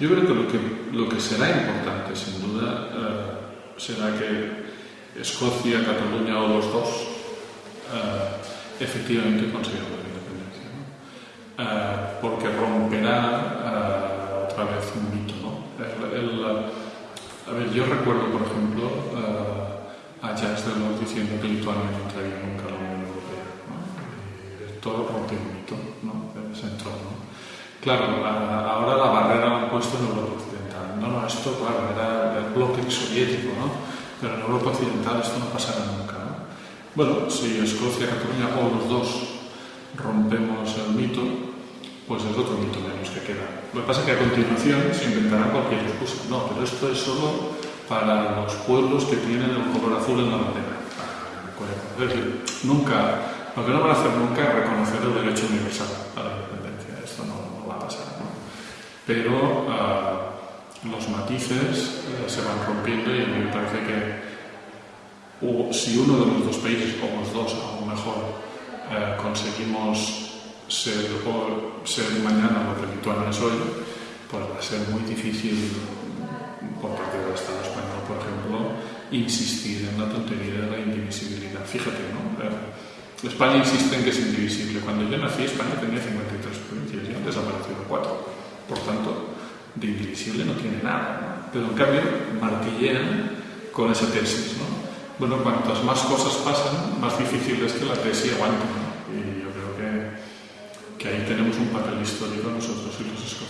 Yo creo que lo que, lo que será importante, sin duda, eh, será que Escocia, Cataluña o los dos eh, efectivamente consigan la independencia. ¿no? Eh, porque romperá otra vez un mito. ¿no? a ver, yo recuerdo, por ejemplo, a Jacques Delors diciendo que Lituania no entraría nunca a la Unión Europea. ¿no? Todo rompe un mito ¿no? ese entorno. Claro, ahora la barrera la han puesto en Europa Occidental. No, no, esto, claro, era el bloque soviético, ¿no? Pero en Europa Occidental esto no pasará nunca, ¿no? Bueno, si Escocia, Cataluña o los dos rompemos el mito, pues es otro mito menos que queda. Lo que pasa es que a continuación se inventará cualquier excusa. No, pero esto es solo para los pueblos que tienen el color azul en la bandera. Es decir, nunca, lo que no van a hacer nunca es reconocer el derecho universal a la independencia. Esto no, pero uh, los matices uh, se van rompiendo y a mí me parece que o, si uno de los dos países, o los dos aún mejor, uh, conseguimos ser, ser, mañana lo que Lituania es hoy, pues va a ser muy difícil por parte del Estado español, por ejemplo, insistir en la tontería de la indivisibilidad. Fíjate, ¿no? España insiste en que es indivisible. Cuando yo nací, España tenía 53 provincias y han desaparecido 4. Por tanto, de indivisible no tiene nada. Pero en cambio, martillean con esa tesis. ¿no? Bueno, cuantas más cosas pasan, más difícil es que la tesis aguante. ¿no? Y yo creo que, que ahí tenemos un papel histórico nosotros y los escoceses.